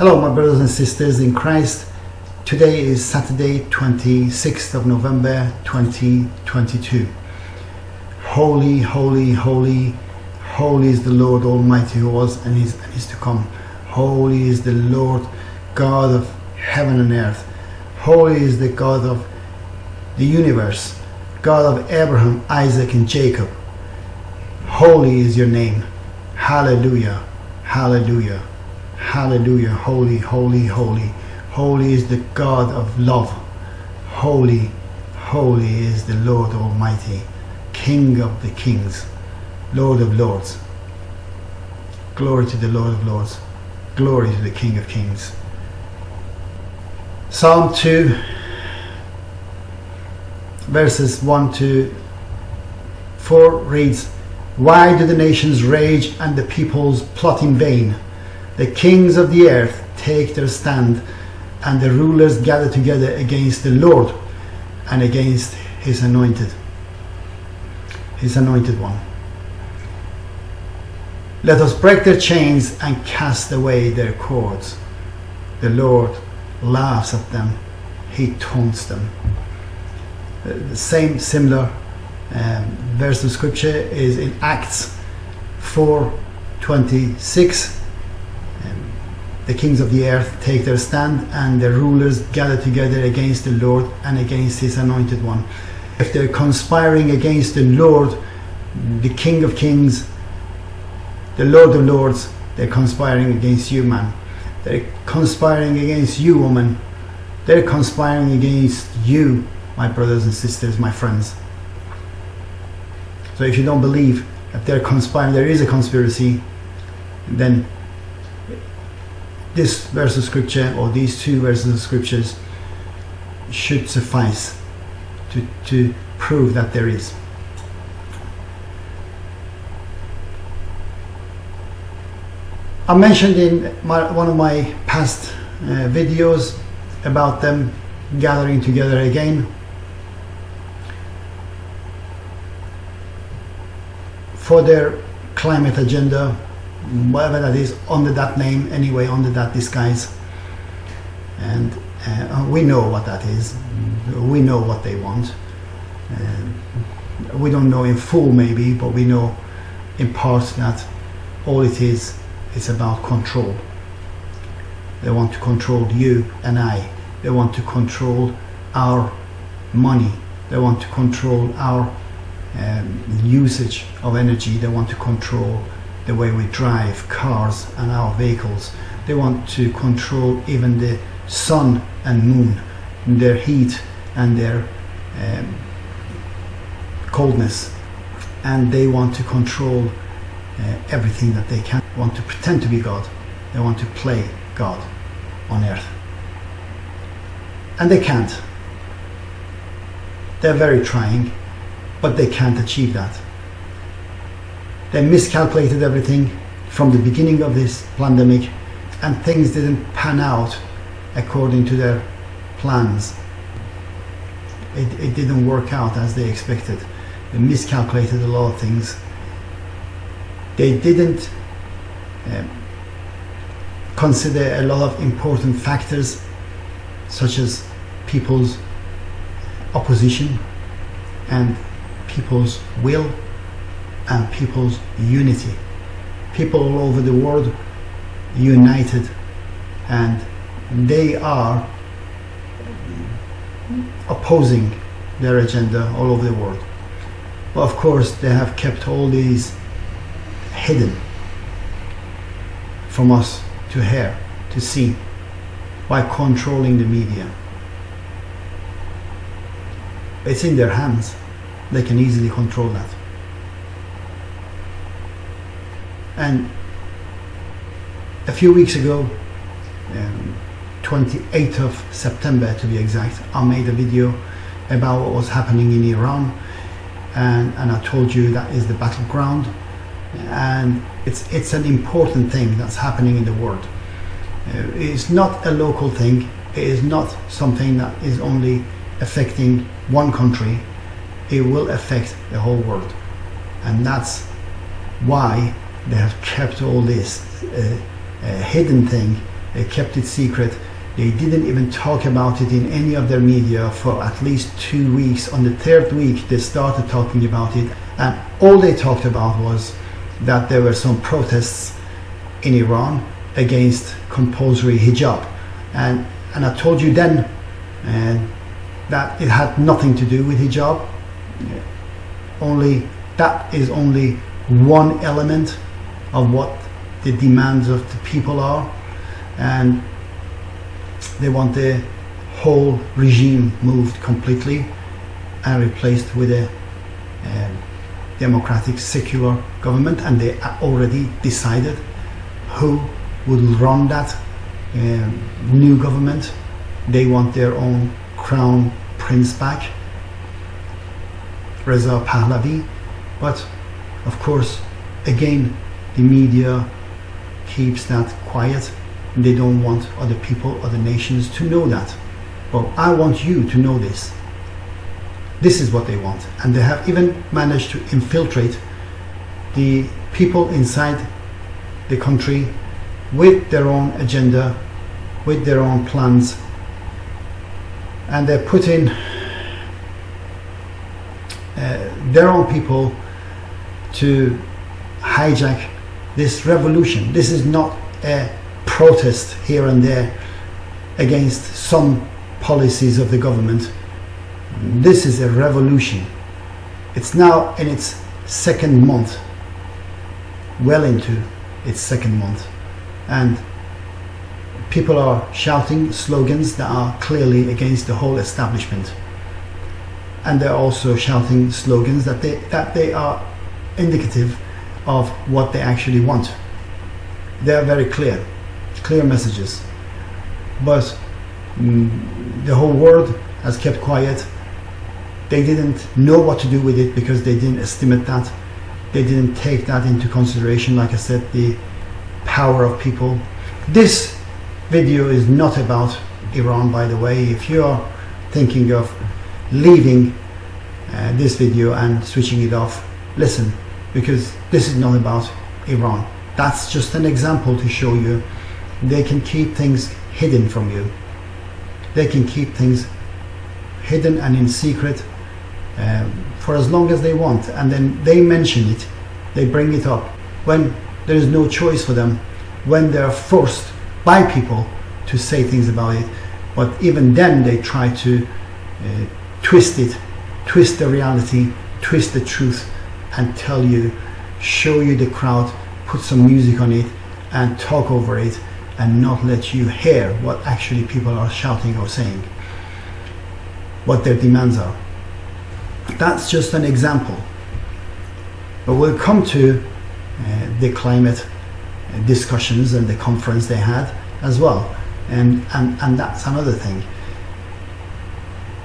Hello, my brothers and sisters in Christ. Today is Saturday, 26th of November 2022. Holy, holy, holy, holy is the Lord Almighty who was and is and is to come. Holy is the Lord God of heaven and earth. Holy is the God of the universe, God of Abraham, Isaac, and Jacob. Holy is your name. Hallelujah. Hallelujah. Hallelujah. Holy, holy, holy. Holy is the God of love. Holy, holy is the Lord Almighty, King of the kings, Lord of lords. Glory to the Lord of lords. Glory to the King of kings. Psalm 2, verses 1 to 4 reads, Why do the nations rage and the peoples plot in vain? The kings of the earth take their stand, and the rulers gather together against the Lord and against his anointed, his anointed one. Let us break their chains and cast away their cords. The Lord laughs at them, he taunts them. The same similar um, verse of scripture is in Acts 4:26. Um, the kings of the earth take their stand, and the rulers gather together against the Lord and against His anointed one. If they're conspiring against the Lord, the King of Kings, the Lord of Lords, they're conspiring against you, man. They're conspiring against you, woman. They're conspiring against you, my brothers and sisters, my friends. So if you don't believe that they're conspiring, there is a conspiracy, then this verse of scripture or these two verses of scriptures should suffice to, to prove that there is. I mentioned in my, one of my past uh, videos about them gathering together again for their climate agenda, whatever that is, under that name, anyway, under that disguise. And uh, we know what that is. We know what they want. Uh, we don't know in full, maybe, but we know in part that all it is is about control. They want to control you and I. They want to control our money. They want to control our um, usage of energy. They want to control the way we drive cars and our vehicles. They want to control even the sun and moon, their heat and their um, coldness. And they want to control uh, everything that they can. Want to pretend to be God. They want to play God on earth. And they can't. They're very trying, but they can't achieve that. They miscalculated everything from the beginning of this pandemic, and things didn't pan out according to their plans. It, it didn't work out as they expected. They miscalculated a lot of things. They didn't um, consider a lot of important factors such as people's opposition and people's will and people's unity. People all over the world united and they are opposing their agenda all over the world. But of course, they have kept all these hidden from us to hear, to see, by controlling the media. It's in their hands. They can easily control that. And a few weeks ago, um, 28th of September to be exact, I made a video about what was happening in Iran and, and I told you that is the battleground and it's, it's an important thing that's happening in the world. Uh, it's not a local thing, it is not something that is only affecting one country, it will affect the whole world. And that's why they have kept all this uh, uh, hidden thing They kept it secret. They didn't even talk about it in any of their media for at least two weeks. On the third week, they started talking about it, and all they talked about was that there were some protests in Iran against compulsory hijab. And, and I told you then uh, that it had nothing to do with hijab. Only that is only one element of what the demands of the people are. And they want the whole regime moved completely and replaced with a um, democratic secular government and they already decided who would run that um, new government they want their own crown prince back Reza Pahlavi but of course again the media keeps that quiet. They don't want other people other nations to know that. Well I want you to know this. This is what they want. And they have even managed to infiltrate the people inside the country with their own agenda with their own plans. And they're putting uh, their own people to hijack this revolution this is not a protest here and there against some policies of the government this is a revolution. It's now in its second month, well into its second month. And people are shouting slogans that are clearly against the whole establishment. And they're also shouting slogans that they, that they are indicative of what they actually want. They are very clear, clear messages. But mm, the whole world has kept quiet they didn't know what to do with it because they didn't estimate that. They didn't take that into consideration, like I said, the power of people. This video is not about Iran, by the way. If you're thinking of leaving uh, this video and switching it off, listen, because this is not about Iran. That's just an example to show you they can keep things hidden from you. They can keep things hidden and in secret um, for as long as they want and then they mention it they bring it up when there is no choice for them when they're forced by people to say things about it but even then they try to uh, twist it twist the reality twist the truth and tell you show you the crowd put some music on it and talk over it and not let you hear what actually people are shouting or saying what their demands are that's just an example. But we'll come to uh, the climate discussions and the conference they had as well. And, and, and that's another thing.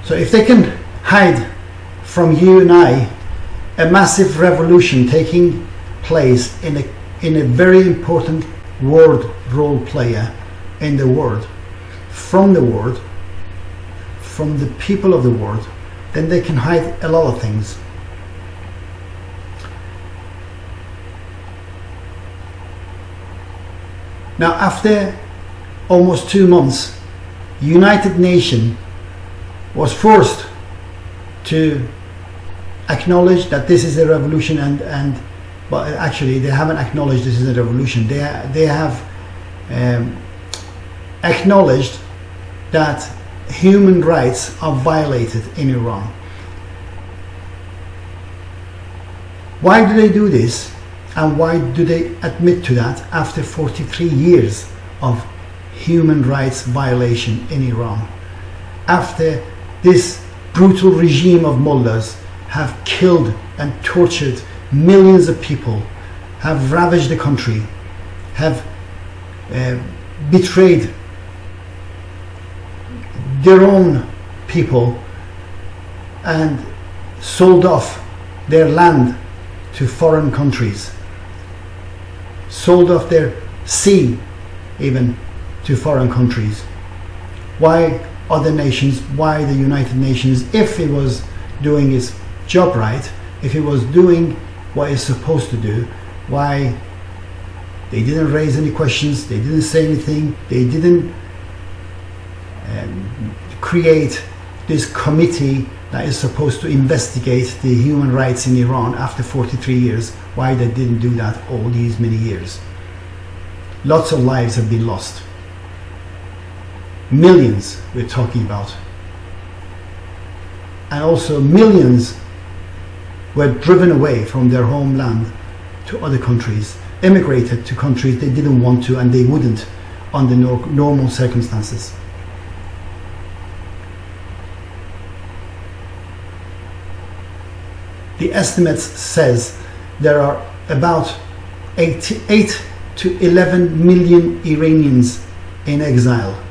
So if they can hide from you and I a massive revolution taking place in a, in a very important world role player in the world, from the world, from the people of the world, then they can hide a lot of things. Now after almost two months, United Nations was forced to acknowledge that this is a revolution and, and but actually they haven't acknowledged this is a revolution. They, they have um, acknowledged that human rights are violated in Iran. Why do they do this? And why do they admit to that after 43 years of human rights violation in Iran? After this brutal regime of mullahs have killed and tortured millions of people, have ravaged the country, have uh, betrayed their own people and sold off their land to foreign countries, sold off their sea even to foreign countries. Why other nations, why the United Nations, if it was doing its job right, if it was doing what it's supposed to do, why They didn't raise any questions. They didn't say anything. They didn't um, create this committee that is supposed to investigate the human rights in Iran after 43 years. Why they didn't do that all these many years? Lots of lives have been lost. Millions we're talking about. And also millions were driven away from their homeland to other countries, emigrated to countries they didn't want to and they wouldn't under normal circumstances. The estimates says there are about 8, 8 to 11 million Iranians in exile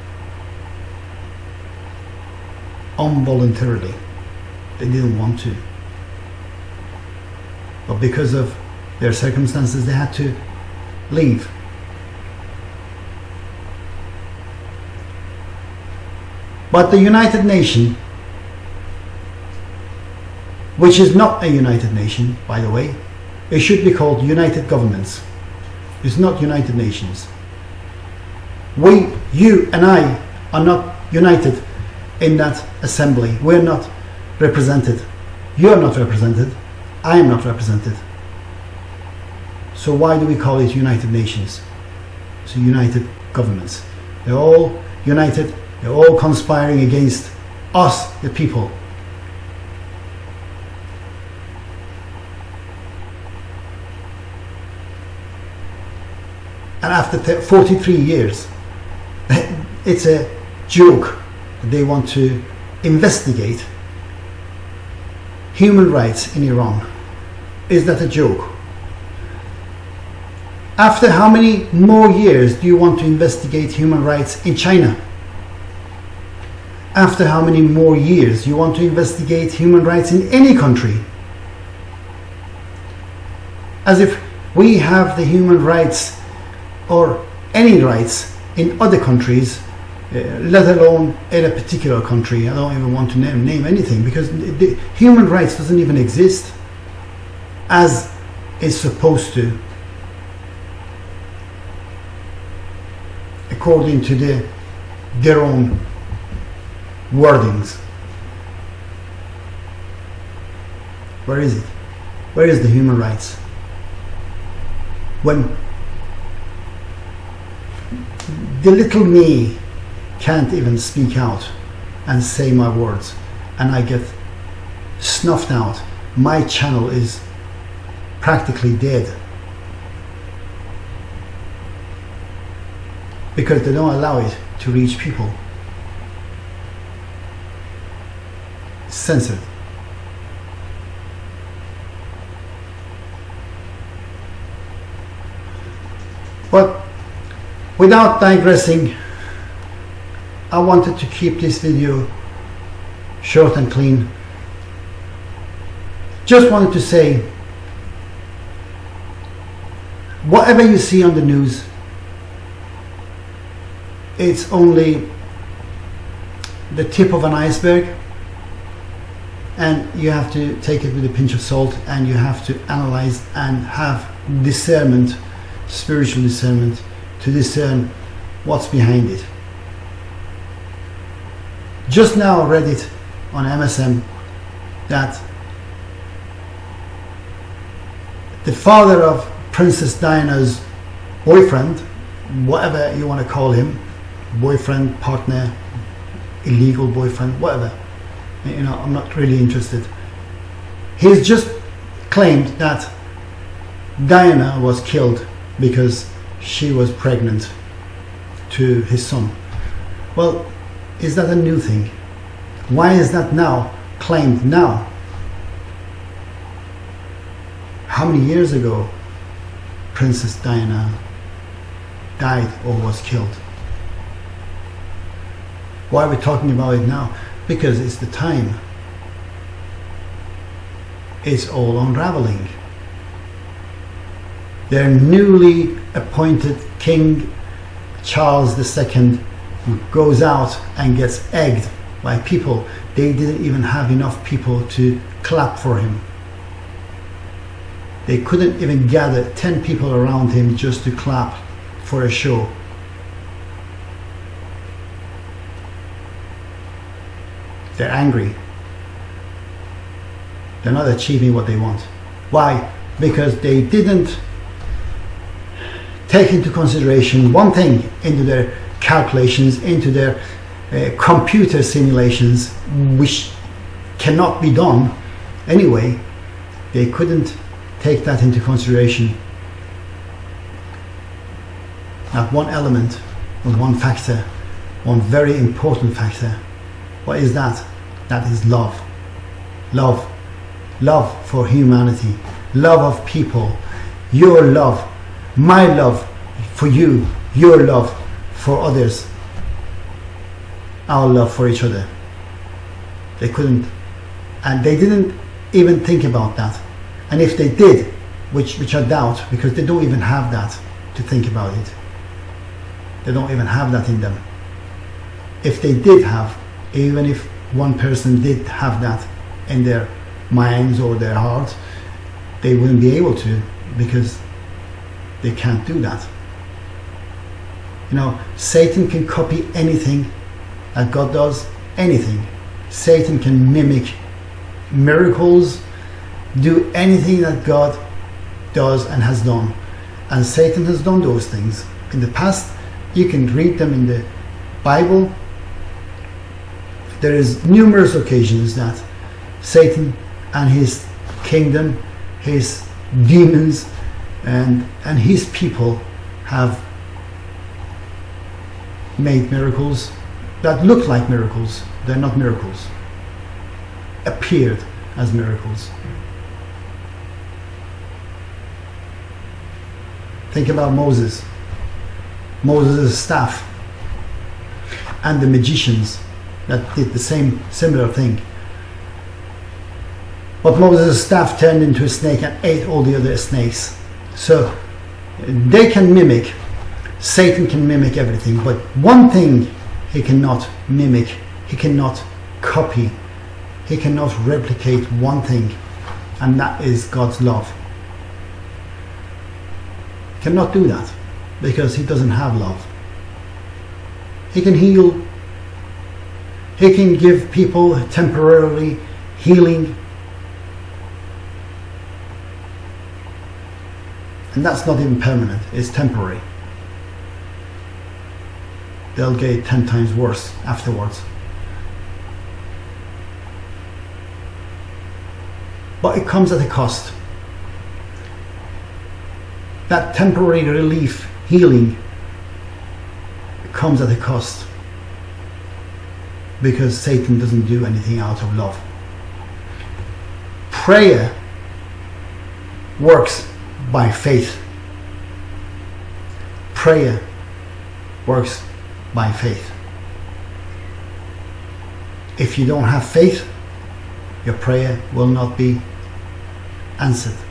involuntarily. They didn't want to. But because of their circumstances, they had to leave. But the United Nations, which is not a United Nation, by the way, it should be called United Governments. It's not United Nations. We, you and I are not united in that assembly. We're not represented. You're not represented. I am not represented. So why do we call it United Nations? So United Governments. They're all united. They're all conspiring against us, the people. And after 43 years, it's a joke they want to investigate human rights in Iran. Is that a joke? After how many more years do you want to investigate human rights in China? After how many more years you want to investigate human rights in any country? As if we have the human rights or any rights in other countries uh, let alone in a particular country. I don't even want to name, name anything because the, human rights doesn't even exist as it's supposed to according to the, their own wordings. Where is it? Where is the human rights? When the little me can't even speak out and say my words and I get snuffed out. My channel is practically dead because they don't allow it to reach people. censored. But without digressing I wanted to keep this video short and clean. Just wanted to say, whatever you see on the news, it's only the tip of an iceberg and you have to take it with a pinch of salt and you have to analyze and have discernment, spiritual discernment to discern what's behind it. Just now I read it on MSN that the father of Princess Diana's boyfriend, whatever you want to call him, boyfriend, partner, illegal boyfriend, whatever, you know, I'm not really interested. He's just claimed that Diana was killed because she was pregnant to his son. Well, is that a new thing? Why is that now claimed now? How many years ago Princess Diana died or was killed? Why are we talking about it now? Because it's the time. It's all unraveling. Their newly appointed King Charles II goes out and gets egged by people. They didn't even have enough people to clap for him. They couldn't even gather 10 people around him just to clap for a show. They're angry. They're not achieving what they want. Why? Because they didn't take into consideration one thing into their calculations, into their uh, computer simulations, which cannot be done anyway. They couldn't take that into consideration. Not one element, or one factor, one very important factor. What is that? That is love. Love. Love for humanity. Love of people. Your love. My love for you. Your love for others. Our love for each other. They couldn't. And they didn't even think about that. And if they did, which, which I doubt, because they don't even have that to think about it. They don't even have that in them. If they did have, even if one person did have that in their minds or their hearts, they wouldn't be able to because they can't do that. You know, Satan can copy anything that God does, anything. Satan can mimic miracles, do anything that God does and has done. And Satan has done those things. In the past, you can read them in the Bible. There is numerous occasions that Satan and his kingdom, his demons, and, and his people have made miracles that look like miracles. They're not miracles. Appeared as miracles. Think about Moses. Moses' staff and the magicians that did the same similar thing. But Moses' staff turned into a snake and ate all the other snakes. So they can mimic, Satan can mimic everything, but one thing he cannot mimic, he cannot copy, he cannot replicate one thing, and that is God's love cannot do that because he doesn't have love. He can heal, he can give people temporarily healing. And that's not even permanent, it's temporary. They'll get 10 times worse afterwards. But it comes at a cost that temporary relief, healing, comes at a cost because Satan doesn't do anything out of love. Prayer works by faith. Prayer works by faith. If you don't have faith, your prayer will not be answered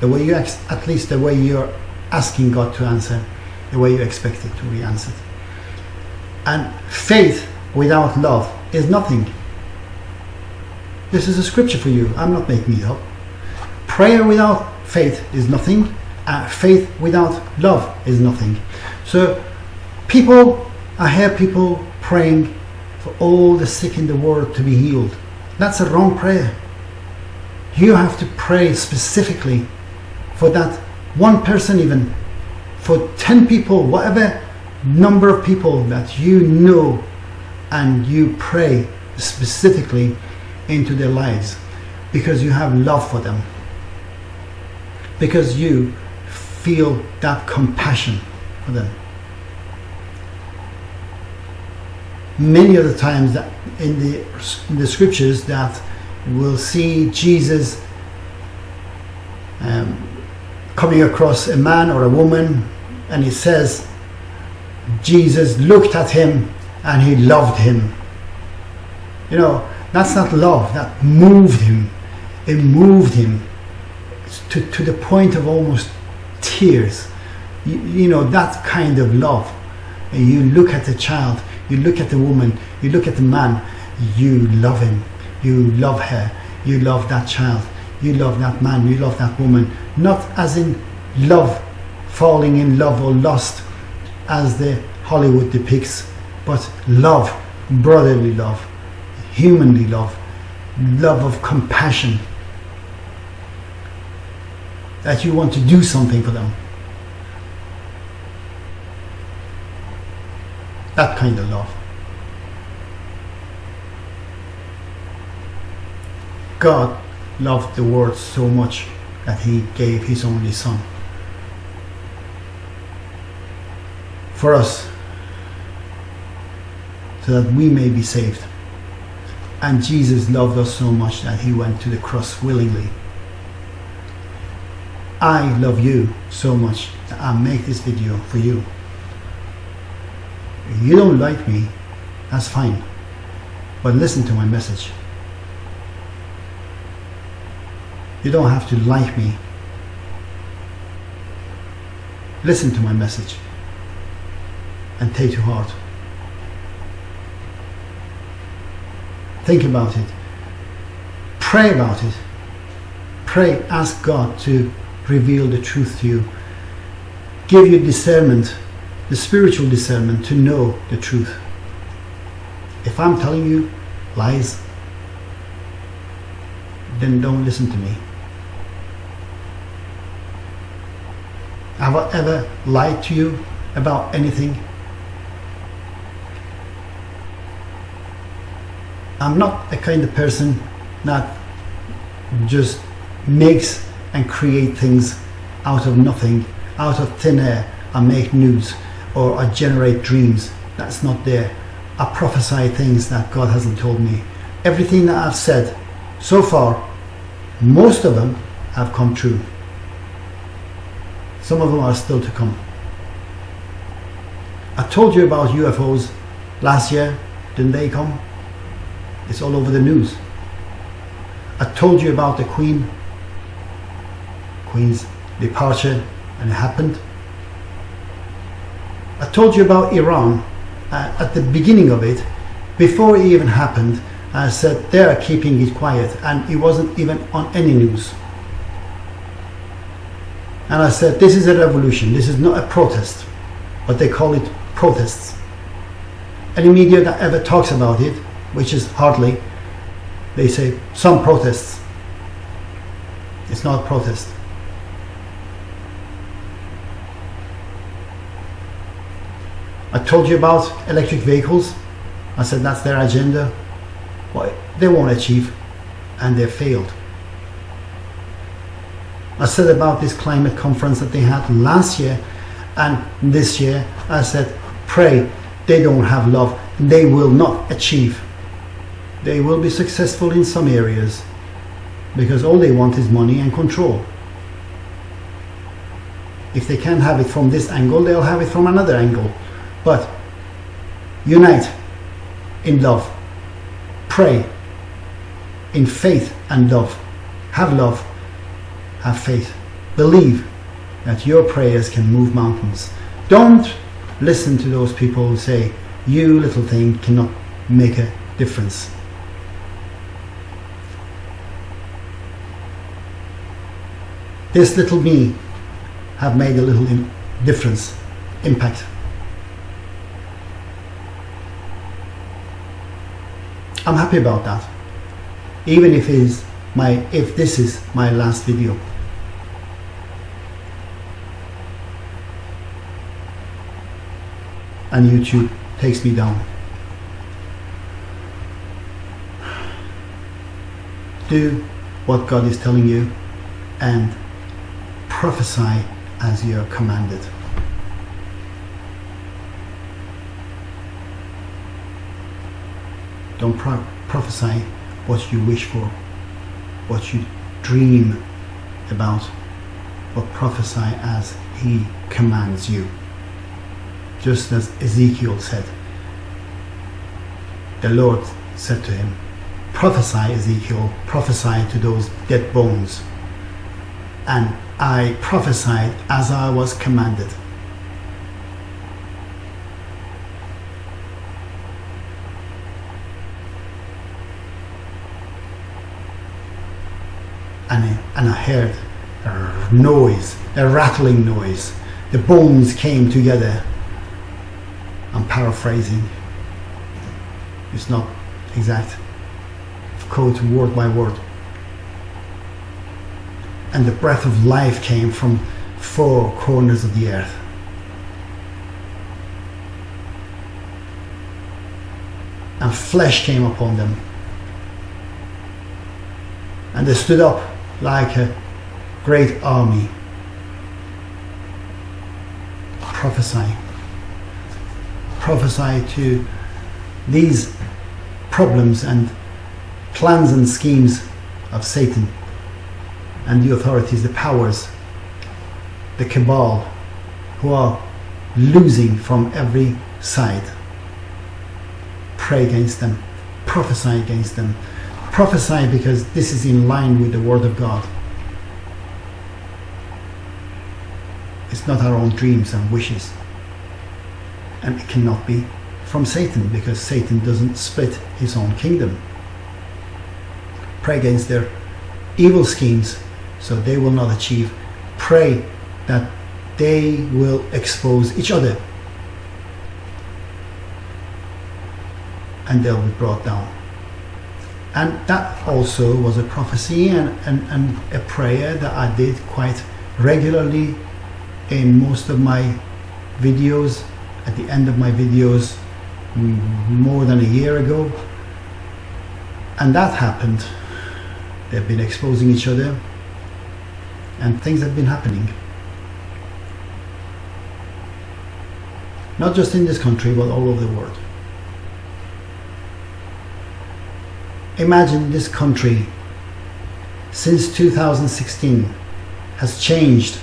the way you at least the way you're asking God to answer, the way you expect it to be answered. And faith without love is nothing. This is a scripture for you. I'm not making it up. Prayer without faith is nothing. Faith without love is nothing. So, people, I hear people praying for all the sick in the world to be healed. That's a wrong prayer. You have to pray specifically for that one person even for 10 people whatever number of people that you know and you pray specifically into their lives because you have love for them. Because you feel that compassion for them. Many of the times that in the, in the scriptures that we'll see jesus um, coming across a man or a woman and he says Jesus looked at him and he loved him. You know, that's not love, that moved him. It moved him to, to the point of almost tears. You, you know, that kind of love. And you look at the child, you look at the woman, you look at the man, you love him, you love her, you love that child, you love that man, you love that woman, not as in love, falling in love or lust as the Hollywood depicts, but love, brotherly love, humanly love, love of compassion. That you want to do something for them. That kind of love. God loved the world so much that he gave his only son. For us, so that we may be saved. And Jesus loved us so much that he went to the cross willingly. I love you so much that I make this video for you. If you don't like me, that's fine. But listen to my message. You don't have to like me. Listen to my message and take to heart. Think about it. Pray about it. Pray, ask God to reveal the truth to you. Give you discernment, the spiritual discernment to know the truth. If I'm telling you lies, then don't listen to me. Have I ever lied to you about anything? I'm not the kind of person that just makes and create things out of nothing, out of thin air. I make news or I generate dreams. That's not there. I prophesy things that God hasn't told me. Everything that I've said so far, most of them have come true. Some of them are still to come. I told you about UFOs last year, didn't they come? It's all over the news. I told you about the Queen, Queen's departure, and it happened. I told you about Iran uh, at the beginning of it, before it even happened. I said they are keeping it quiet, and it wasn't even on any news. And I said, this is a revolution, this is not a protest, but they call it protests. Any media that ever talks about it which is hardly, they say some protests. It's not a protest. I told you about electric vehicles. I said that's their agenda. What they won't achieve and they failed. I said about this climate conference that they had last year and this year. I said, pray they don't have love. They will not achieve they will be successful in some areas because all they want is money and control. If they can't have it from this angle, they'll have it from another angle. But unite in love, pray in faith and love. Have love, have faith. Believe that your prayers can move mountains. Don't listen to those people who say, you little thing cannot make a difference. this little me have made a little difference, impact. I'm happy about that. Even if is my if this is my last video. And YouTube takes me down. Do what God is telling you and prophesy as you are commanded. Don't pro prophesy what you wish for, what you dream about, but prophesy as he commands you. Just as Ezekiel said, the Lord said to him, prophesy Ezekiel, prophesy to those dead bones. And I prophesied as I was commanded. and, and I heard a noise, a rattling noise. The bones came together. I'm paraphrasing. It's not exact. Quote word by word. And the breath of life came from four corners of the earth. And flesh came upon them. And they stood up like a great army. Prophesy. Prophesy to these problems and plans and schemes of Satan and the authorities, the powers, the cabal, who are losing from every side. Pray against them, prophesy against them. Prophesy because this is in line with the Word of God. It's not our own dreams and wishes. And it cannot be from Satan because Satan doesn't split his own kingdom. Pray against their evil schemes so they will not achieve. Pray that they will expose each other and they'll be brought down. And that also was a prophecy and, and, and a prayer that I did quite regularly in most of my videos, at the end of my videos, mm, more than a year ago. And that happened. They've been exposing each other and things have been happening. Not just in this country, but all over the world. Imagine this country since 2016 has changed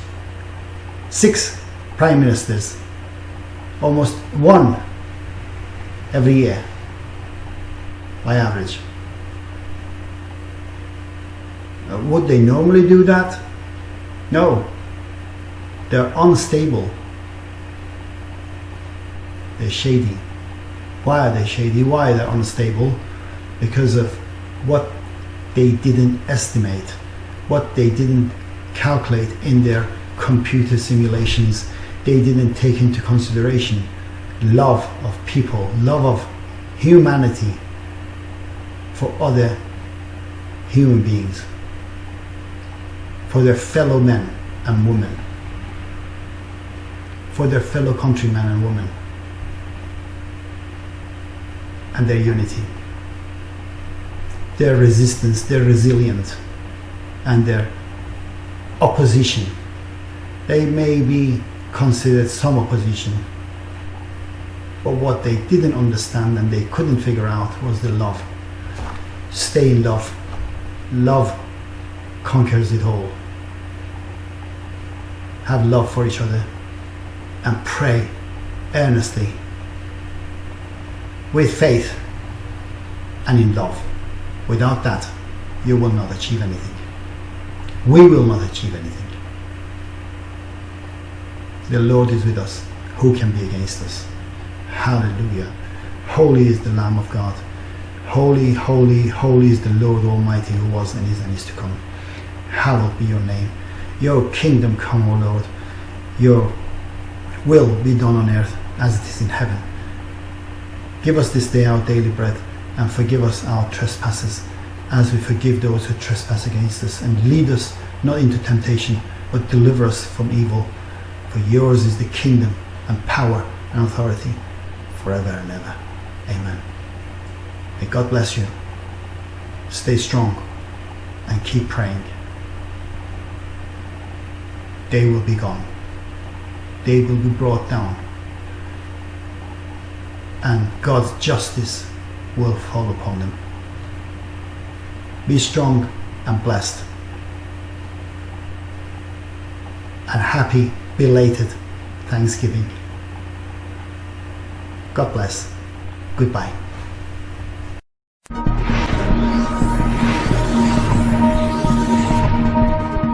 six prime ministers, almost one every year by average. Uh, would they normally do that? No. They're unstable. They're shady. Why are they shady? Why are they unstable? Because of what they didn't estimate, what they didn't calculate in their computer simulations. They didn't take into consideration love of people, love of humanity for other human beings, for their fellow men and women, for their fellow countrymen and women, and their unity, their resistance, their resilience, and their opposition. They may be considered some opposition but what they didn't understand and they couldn't figure out was the love. Stay in love. Love conquers it all. Have love for each other and pray earnestly with faith and in love. Without that, you will not achieve anything. We will not achieve anything. The Lord is with us. Who can be against us? Hallelujah. Holy is the Lamb of God. Holy, holy, holy is the Lord Almighty who was and is and is to come. Hallowed be your name. Your kingdom come, O Lord. Your will be done on earth as it is in heaven. Give us this day our daily bread and forgive us our trespasses as we forgive those who trespass against us and lead us not into temptation but deliver us from evil. For yours is the kingdom and power and authority forever and ever. Amen. May God bless you. Stay strong and keep praying. They will be gone. They will be brought down. And God's justice will fall upon them. Be strong and blessed. And happy belated Thanksgiving. God bless. Goodbye.